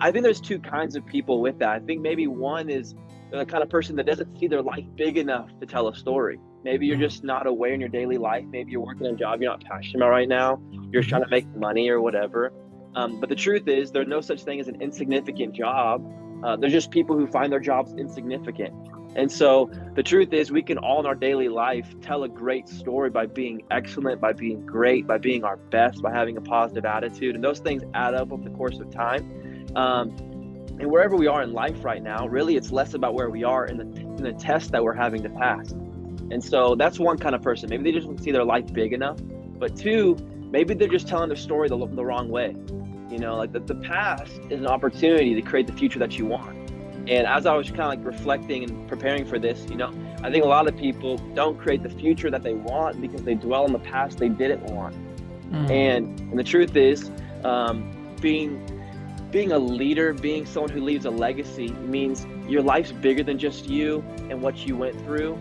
I think there's two kinds of people with that. I think maybe one is the kind of person that doesn't see their life big enough to tell a story. Maybe you're just not aware in your daily life. Maybe you're working a job you're not passionate about right now. You're trying to make money or whatever. Um, but the truth is, there's no such thing as an insignificant job. Uh, there's just people who find their jobs insignificant. And so the truth is, we can all in our daily life tell a great story by being excellent, by being great, by being our best, by having a positive attitude. And those things add up over the course of time. Um, and wherever we are in life right now, really, it's less about where we are in the, in the test that we're having to pass. And so that's one kind of person. Maybe they just don't see their life big enough. But two, maybe they're just telling their story the, the wrong way. You know, like the, the past is an opportunity to create the future that you want. And as I was kind of like reflecting and preparing for this, you know, I think a lot of people don't create the future that they want because they dwell on the past they didn't want. Mm. And and the truth is, um, being being a leader, being someone who leaves a legacy means your life's bigger than just you and what you went through.